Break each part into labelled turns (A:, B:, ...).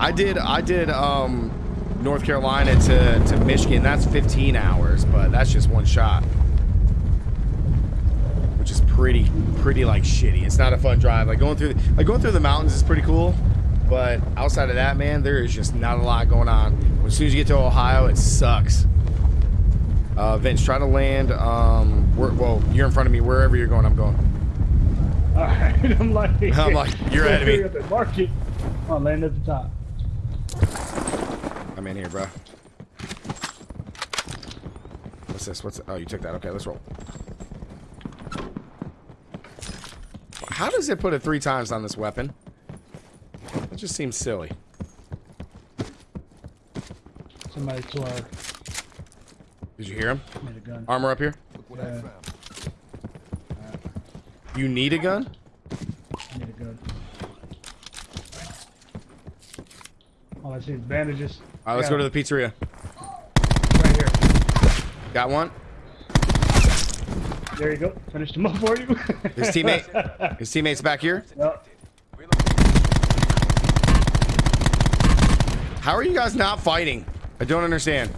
A: I did I did um North Carolina to to Michigan. That's 15 hours, but that's just one shot. Which is pretty pretty like shitty. It's not a fun drive. Like going through like going through the mountains is pretty cool, but outside of that, man, there is just not a lot going on. As soon as you get to Ohio, it sucks. Uh, Vince, try to land. Um, where, well, you're in front of me. Wherever you're going, I'm going.
B: All right, I'm like,
A: I'm like, you're ahead of me.
B: The market. Oh, land at the top.
A: I'm in here, bro. What's this? What's oh you took that? Okay, let's roll. How does it put it three times on this weapon? It just seems silly.
B: Somebody to our
A: Did you hear him?
B: made a gun.
A: Armor up here.
B: Yeah,
A: You need a gun?
B: I need a gun. All I see bandages.
A: All right, let's go to the pizzeria.
B: right here.
A: Got one.
B: There you go. Finished him up for you.
A: His teammate. His teammate's back here.
B: Yep.
A: How are you guys not fighting? I don't understand.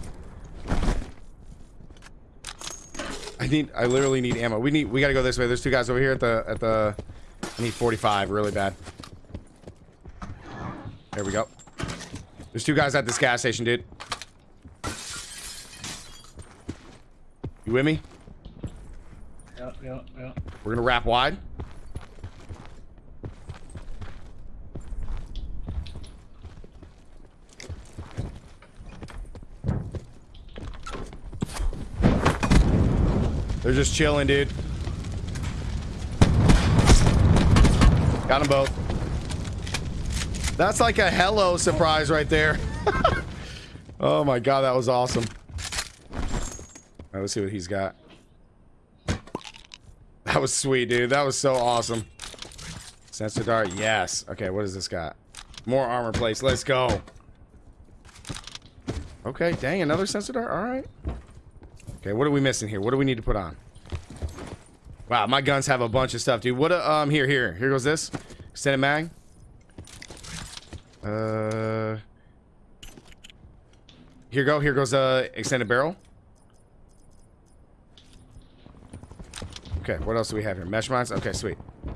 A: I need. I literally need ammo. We need. We gotta go this way. There's two guys over here at the at the. I need 45 really bad. There we go. There's two guys at this gas station, dude. You with me?
B: Yep. Yep. Yep.
A: We're gonna wrap wide. They're just chilling, dude. Got them both. That's like a hello surprise right there. oh my god, that was awesome. Right, let's see what he's got. That was sweet, dude. That was so awesome. Sensor dart, yes. Okay, what does this got? More armor plates. Let's go. Okay, dang, another sensor dart. All right. Okay, what are we missing here? What do we need to put on? Wow, my guns have a bunch of stuff, dude. What? A, um, here, here, here goes this extended mag. Uh, here go. Here goes uh extended barrel. Okay, what else do we have here? Mesh mines? Okay, sweet. I'm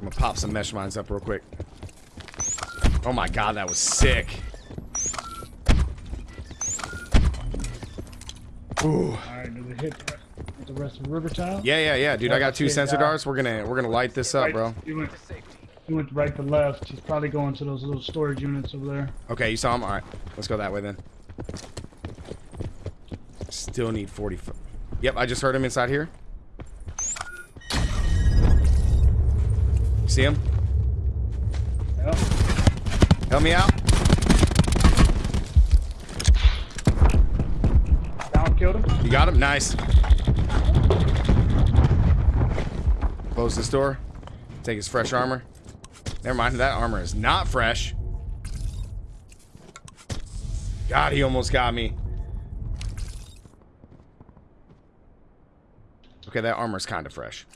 A: gonna pop some mesh mines up real quick. Oh my god, that was sick. Ooh.
B: All right. Does it hit the rest of the river tile?
A: Yeah, yeah, yeah, dude. I got two sensor darts. We're gonna we're gonna light this up, bro.
B: He went, right to left. He's probably going to those little storage units over there.
A: Okay, you saw him. All right, let's go that way then. Still need 40. fo- Yep, I just heard him inside here. See him?
B: Yep.
A: Help me out.
B: Down, killed him.
A: You got him? Nice. Close this door. Take his fresh armor. Never mind, that armor is not fresh. God, he almost got me. Okay, that armor's kind of fresh.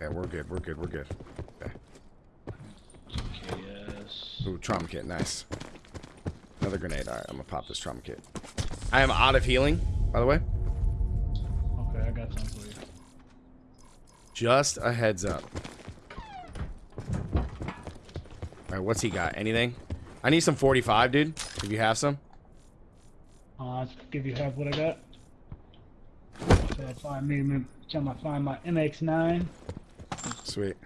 A: Yeah, we're good. We're good. We're good. Okay.
B: Yes.
A: Ooh, trauma kit, nice. Another grenade. Alright, I'm gonna pop this trauma kit. I am out of healing, by the way.
B: Okay, I got some for you.
A: Just a heads up. Alright, what's he got? Anything? I need some 45, dude. If you have some.
B: Uh, I'll give you half what I got. So I find me, tell I find my MX9.
A: Sweet.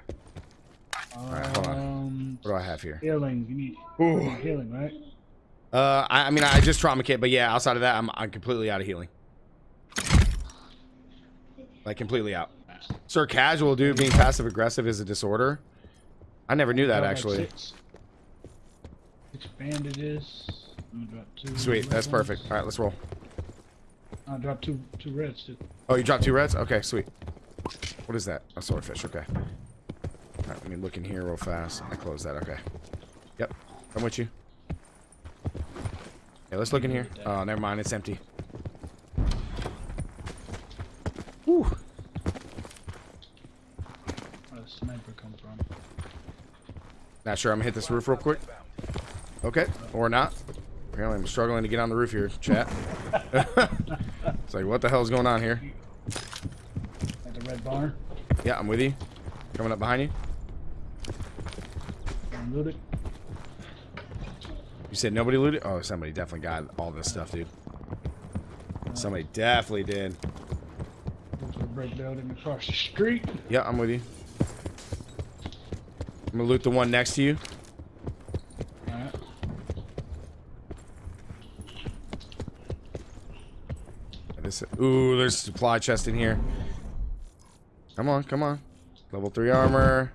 B: Um,
A: right, hold on. What do I have here?
B: Healing. You need
A: Ooh.
B: healing, right?
A: Uh, I, I mean, I just trauma kit, but yeah, outside of that, I'm, I'm completely out of healing. Like, completely out. Sir, casual, dude, being passive aggressive is a disorder. I never knew that, actually.
B: Six, six bandages. I'm gonna drop two.
A: Sweet, that's
B: ones.
A: perfect. All right, let's roll.
B: I dropped two two reds too.
A: Oh, you dropped two reds? Okay, sweet. What is that? A swordfish, okay. All right, let me look in here real fast. I close that, okay. Yep, I'm with you. Okay, let's look in here. Oh, never mind. It's empty. Where sniper come from? Not sure. I'm gonna hit this roof real quick. Okay, or not. Apparently, I'm struggling to get on the roof here, chat. it's like, what the hell's going on here?
B: At the red barn.
A: Yeah, I'm with you. Coming up behind you.
B: Unload it.
A: You said nobody looted? Oh, somebody definitely got all this stuff, dude. Somebody definitely did.
B: Across the street.
A: Yeah, I'm with you. I'm gonna loot the one next to you. Ooh, there's a supply chest in here. Come on, come on. Level 3 armor.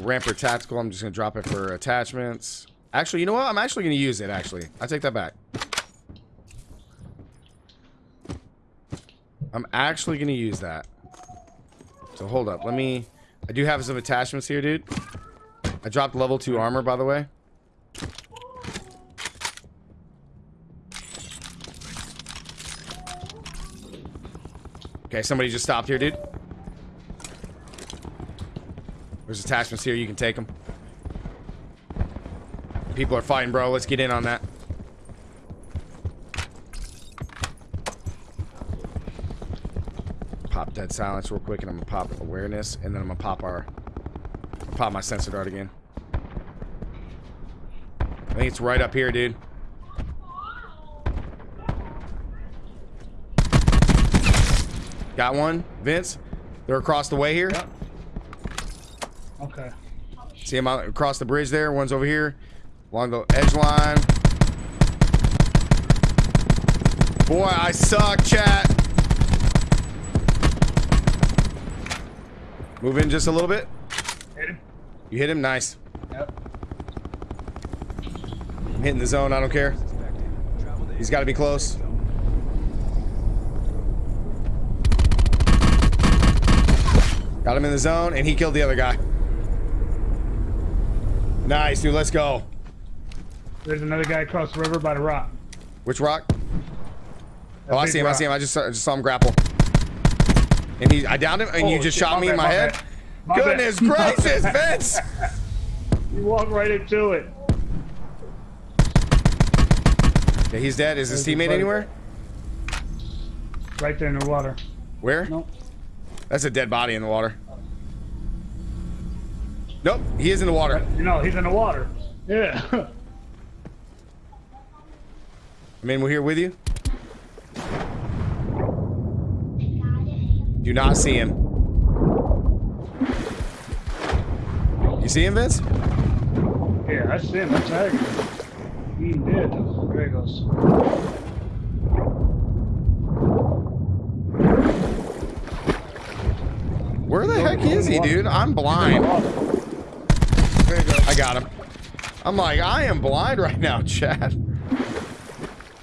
A: Rampart tactical. I'm just gonna drop it for attachments. Actually, you know what? I'm actually gonna use it, actually. I take that back. I'm actually gonna use that. So hold up. Let me... I do have some attachments here, dude. I dropped level 2 armor, by the way. Okay, somebody just stopped here, dude. There's attachments here. You can take them. People are fighting, bro. Let's get in on that. Pop dead silence real quick, and I'm gonna pop awareness, and then I'm gonna pop our, pop my sensor dart again. I think it's right up here, dude. Got one, Vince. They're across the way here.
B: Yep. Okay.
A: See him out across the bridge there. One's over here, along the edge line. Boy, I suck, chat. Move in just a little bit.
B: Hit him.
A: You hit him, nice.
B: Yep.
A: I'm hitting the zone. I don't care. He's got to be close. Got him in the zone, and he killed the other guy. Nice, dude. Let's go.
B: There's another guy across the river by the rock.
A: Which rock?
B: That
A: Oh, I see him. I see him. I just saw, just saw him grapple. And he, I downed him, and you
B: Oh,
A: just
B: shit,
A: shot me in my,
B: my
A: head.
B: My.
A: Goodness
B: My
A: gracious. Vince!
B: You walked right into it.
A: Yeah, he's dead. Is his
B: There's his
A: teammate anywhere?
B: Right there in the water.
A: Where?
B: Nope.
A: That's a dead body in the water. Nope, he is in the water.
B: No, he's in the water. Yeah.
A: I mean, we're here with you. Do not see him. You see him, Vince?
B: yeah, I see him. I tagged him. He dead. There he goes.
A: Where the heck is he, dude? I'm blind.
B: There he goes.
A: I got him. I'm like, I am blind right now, Chad.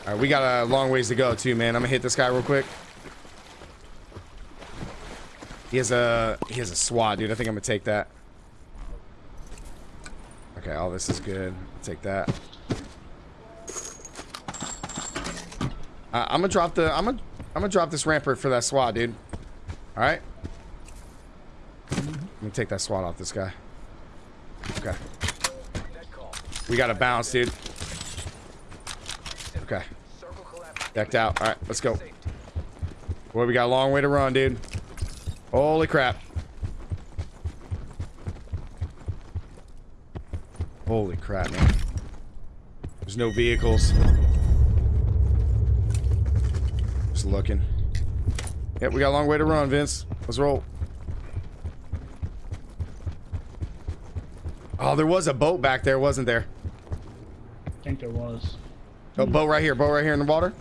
A: All right, we got a long ways to go, too, man. I'm gonna hit this guy real quick. He has a he has a SWAT, dude. I think I'm gonna take that. Okay, all this is good. Take that. Uh, I'm gonna drop the I'm gonna I'm gonna drop this rampart for that SWAT, dude. All right. I'm gonna take that SWAT off this guy. Okay. We got to bounce, dude. Okay. Decked out. All right, let's go. Boy, we got a long way to run, dude. Holy crap. Holy crap, man. There's no vehicles. Just looking. Yep, we got a long way to run, Vince. Let's roll. Oh, there was a boat back there, wasn't there?
B: I think there was.
A: Oh, boat right here. Boat right here in the water.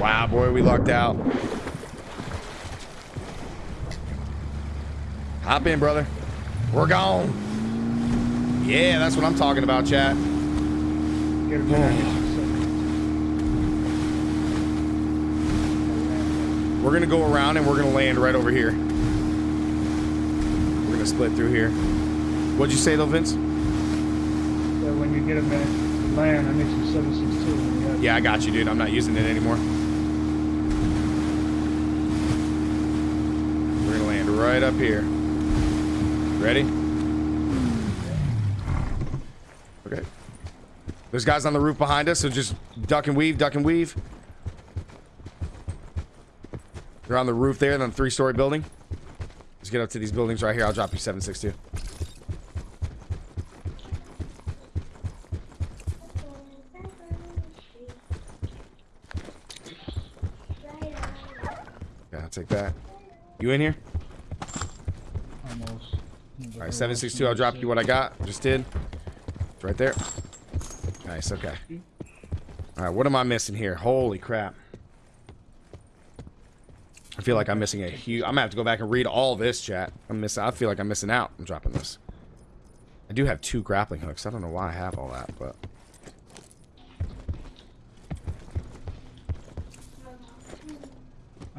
A: Wow, boy, we lucked out. Hop in, brother. We're gone. Yeah, that's what I'm talking about, chat.
B: Get.
A: We're gonna go around and we're gonna land right over here. We're gonna split through here. What'd you say though, Vince?
B: So when you get a back to land, I need some 762.
A: Yeah, I got you, dude. I'm not using it anymore. Right up here. Ready? Okay. There's guys on the roof behind us, so just duck and weave, duck and weave. They're on the roof there, on the three-story building. Let's get up to these buildings right here. I'll drop you 762. Yeah, I'll take that. You in here?
B: Almost.
A: All right, 762. I'll drop you what I got. Just did. It's right there. Nice. Okay. All right. What am I missing here? Holy crap. I feel like I'm missing a huge. I'm gonna have to go back and read all this chat. I'm missing. I feel like I'm missing out. I'm dropping this. I do have two grappling hooks. I don't know why I have all that, but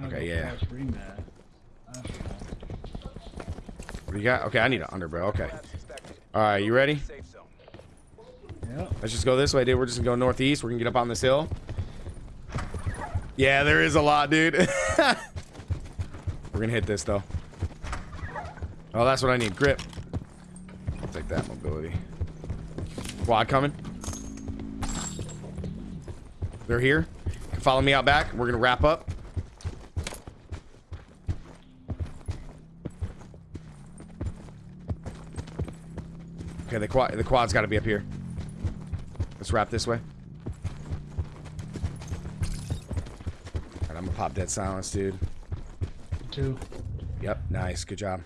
A: Okay, yeah. You got? Okay, I need an underbrow. Okay. All right, you ready? Let's just go this way, dude. We're just gonna go northeast. We're gonna get up on this hill. Yeah, there is a lot, dude. We're gonna hit this though. Oh, that's what I need. Grip. I'll take that mobility. Quad coming. They're here. Follow me out back. We're gonna wrap up. Okay, the quad the quad's got to be up here. Let's wrap this way. I'm gonna pop dead silence, dude.
B: Two.
A: Yep, nice, good job.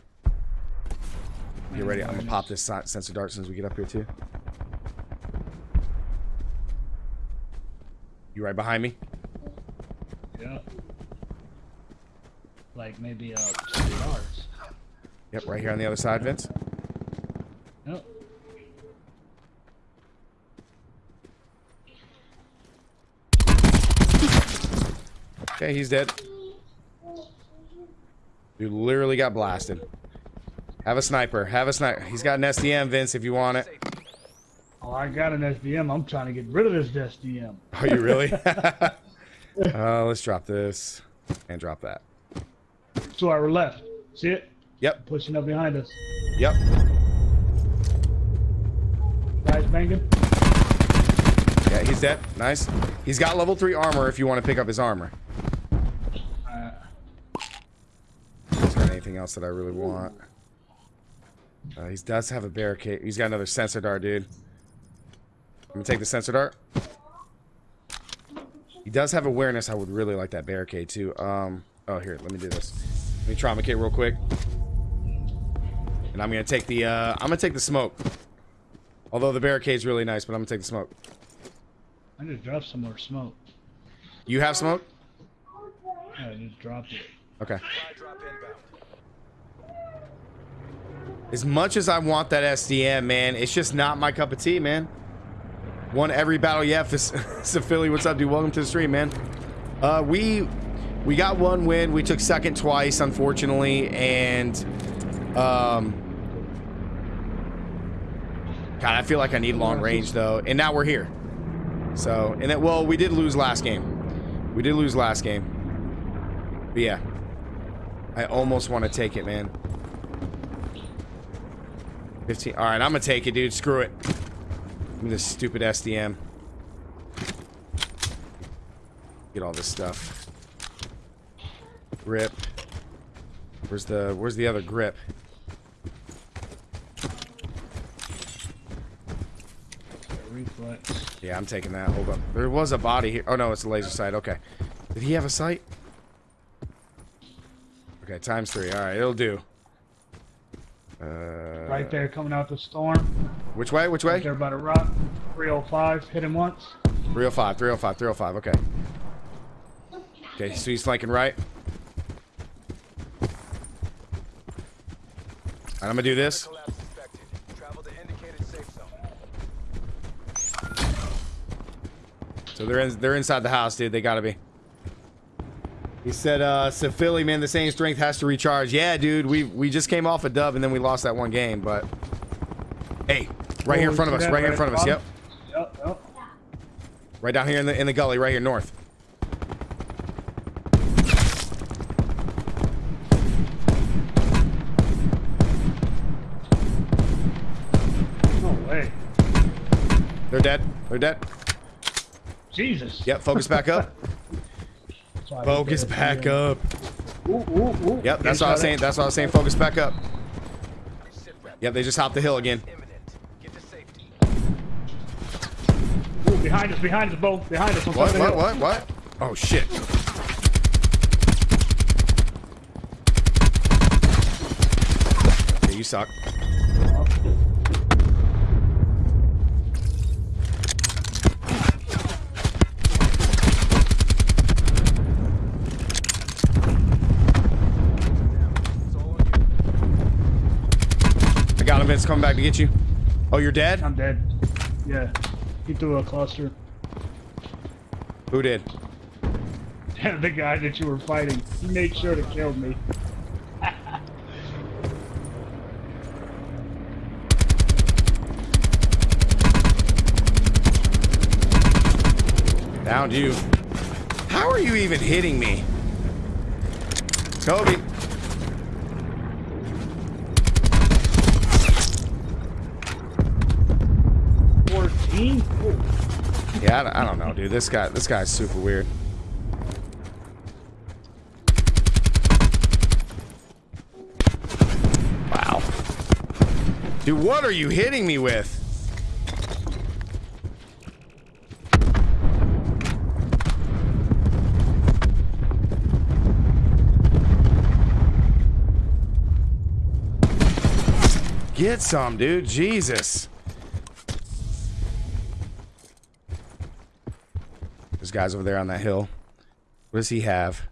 A: Get ready. I'm gonna pop this sensor dart as soon as we get up here too. You right behind me?
B: Yep. Like maybe uh two yards.
A: Yep, right here on the other side, Vince.
B: Yep.
A: Okay, he's dead. You literally got blasted. Have a sniper. Have a sniper. He's got an SDM, Vince, if you want it.
B: Oh, I got an SDM. I'm trying to get rid of this SDM.
A: Are you really? uh, let's drop this and drop that.
B: To our left. See it?
A: Yep,
B: Pushing up behind us.
A: yep.
B: Guys banging.
A: Yeah, he's dead. Nice. He's got level 3 armor if you want to pick up his armor.
B: Uh,
A: Is there anything else that I really want? Uh, he does have a barricade. He's got another sensor dart, dude. I'm gonna take the sensor dart. He does have awareness. I would really like that barricade too. Um. Oh, here. Let me do this. Let me trauma kit real quick. And I'm gonna take the. Uh, I'm gonna take the smoke. Although the barricade's really nice, but I'm gonna take the smoke.
B: I need to drop some more smoke.
A: You have smoke?
B: Yeah, I just dropped it.
A: Okay. As much as I want that SDM, man, it's just not my cup of tea, man. Won every battle yet. So Philly, what's up, dude? Welcome to the stream, man. Uh, we we got one win. We took second twice, unfortunately, and um, God, I feel like I need long range though. And now we're here. So, and that well, we did lose last game. We did lose last game. But yeah, I almost want to take it, man. 15. All right, I'm gonna take it, dude. Screw it. Give me this stupid SDM. Get all this stuff. Grip. Where's the Where's the other grip?
B: Reflex.
A: Yeah, I'm taking that. Hold up. There was a body here. Oh no, it's a laser sight. Okay. Did he have a sight? Okay, times three. All right, it'll do.
B: Right there, coming out the storm.
A: Which way? Which
B: Right
A: way?
B: there by the rock. 305. Hit him once.
A: 305, 305, 305. Okay. Okay, so he's flanking right. And I'm gonna do this.
C: Collapse suspected. Travel to indicated safe zone.
A: So they're in, they're inside the house, dude. They gotta be. He said, uh, said Philly, man, the same strength has to recharge. Yeah, dude, we we just came off a dub and then we lost that one game, but hey, right here in front of us, right, here in front of us. Yep.
B: Yep, yep.
A: Right down here in the in the gully, right here north. No way. They're dead. They're dead.
B: Jesus.
A: Yep, focus back up.
B: So
A: Focus
B: did it.
A: back up.
B: Ooh, ooh, ooh.
A: Yep, that's
B: Get
A: what I was saying. That's what I was saying. Focus back up. Yep, they just hopped the hill again.
C: Imminent. Get to safety.
B: Ooh, behind us, behind us, both. Behind us.
A: What?
B: top of the
A: What? What? What? Oh shit. Yeah, you suck.
C: You.
A: I got him. Vince coming back to get you. Oh, you're dead?
B: I'm dead. Yeah. He threw a cluster.
A: Who did?
B: the guy that you were fighting. He made sure to kill me.
A: Downed you. How are you even hitting me? Kobe. Yeah, I don't, I don't know, dude. This guy, this guy's super weird. Wow. Dude, what are you hitting me with? Get some, dude. Jesus. Guys over there on that hill. What does he have?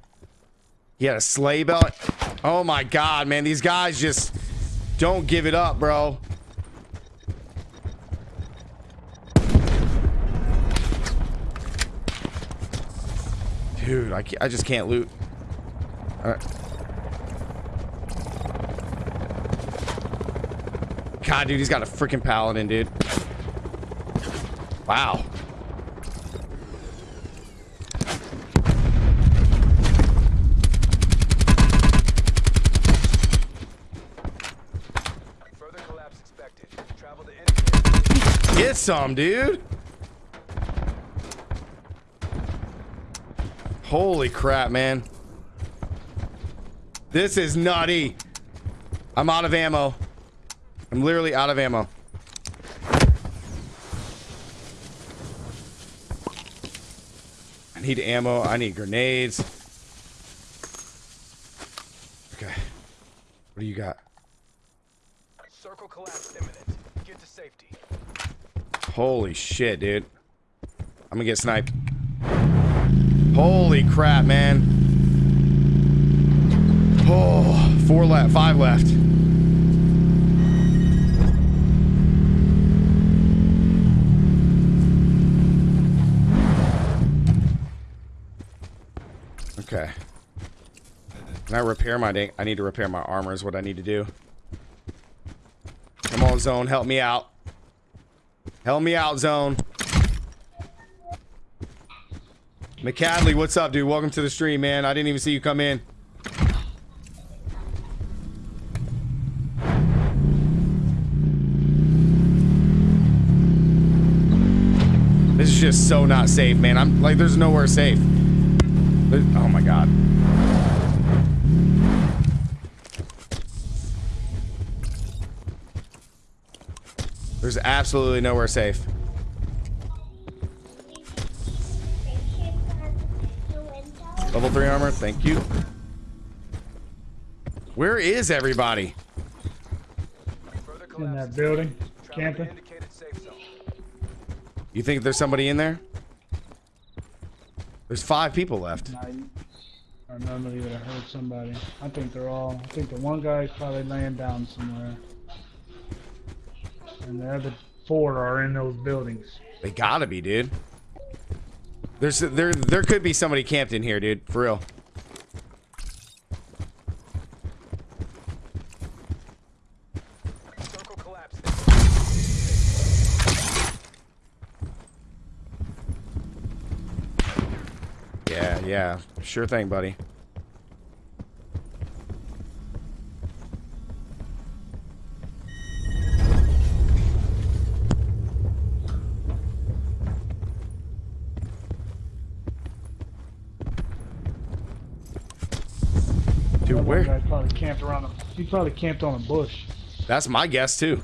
A: He had a sleigh belt. Oh my god, man. These guys just don't give it up, bro. Dude, I, I just can't loot. God, dude, he's got a freaking paladin, dude. Wow. Some, dude. Holy crap, man. This is nutty. I'm out of ammo. I'm literally out of ammo. I need ammo. I need grenades. Okay. What do you got?
C: Circle collapse imminent. Get to safety.
A: Holy shit, dude. I'm gonna get sniped. Holy crap, man. Oh, four left, five left. Okay. Can I repair my dang? I need to repair my armor is what I need to do. Come on, zone, help me out. Help me out, zone. McCadley, what's up, dude? Welcome to the stream, man. I didn't even see you come in. This is just so not safe, man. I'm like, there's nowhere safe. Oh my god. There's absolutely nowhere safe. Level 3 armor, thank you. Where is everybody?
B: In that building. Camping.
C: indicated safe zone.
A: You think there's somebody in there? There's five people left.
B: I, I remember that I heard somebody. I think they're all. I think the one guy's probably laying down somewhere. And the other four are in those buildings.
A: They gotta be, dude. There's there there could be somebody camped in here, dude. For real. Yeah, yeah. Sure thing, buddy. Where?
B: Guy probably camped around a, he probably camped on a bush.
A: That's my guess too.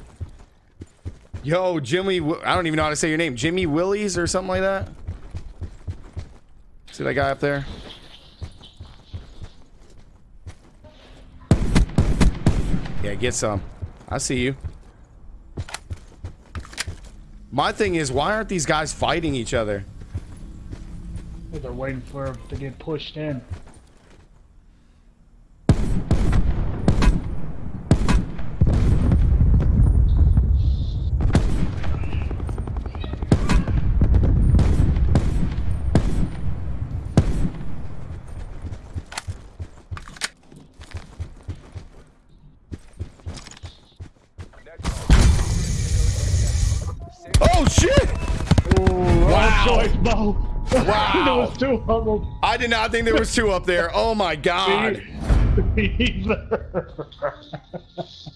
A: Yo, Jimmy, I don't even know how to say your name. Jimmy Willies or something like that. See that guy up there? Yeah, get some. I see you. My thing is, why aren't these guys fighting each other?
B: They're waiting for him to get pushed in. Two of them.
A: I did not think there was two up there. Oh my god.